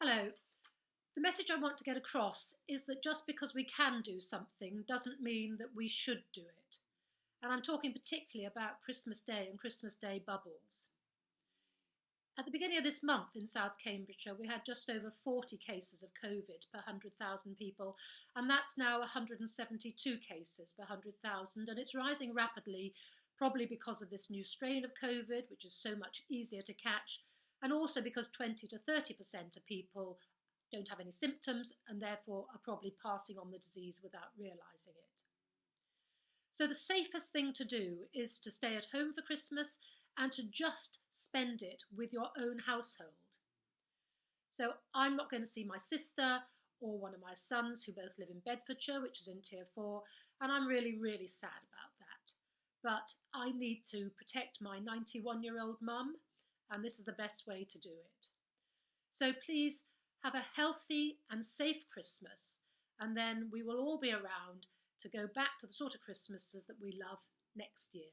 Hello. The message I want to get across is that just because we can do something doesn't mean that we should do it. And I'm talking particularly about Christmas Day and Christmas Day bubbles. At the beginning of this month in South Cambridgeshire, we had just over 40 cases of COVID per 100,000 people, and that's now 172 cases per 100,000, and it's rising rapidly, probably because of this new strain of COVID, which is so much easier to catch, and also because 20 to 30% of people don't have any symptoms and therefore are probably passing on the disease without realising it. So the safest thing to do is to stay at home for Christmas and to just spend it with your own household. So I'm not going to see my sister or one of my sons who both live in Bedfordshire, which is in tier four, and I'm really, really sad about that. But I need to protect my 91 year old mum, and this is the best way to do it. So please have a healthy and safe Christmas, and then we will all be around to go back to the sort of Christmases that we love next year.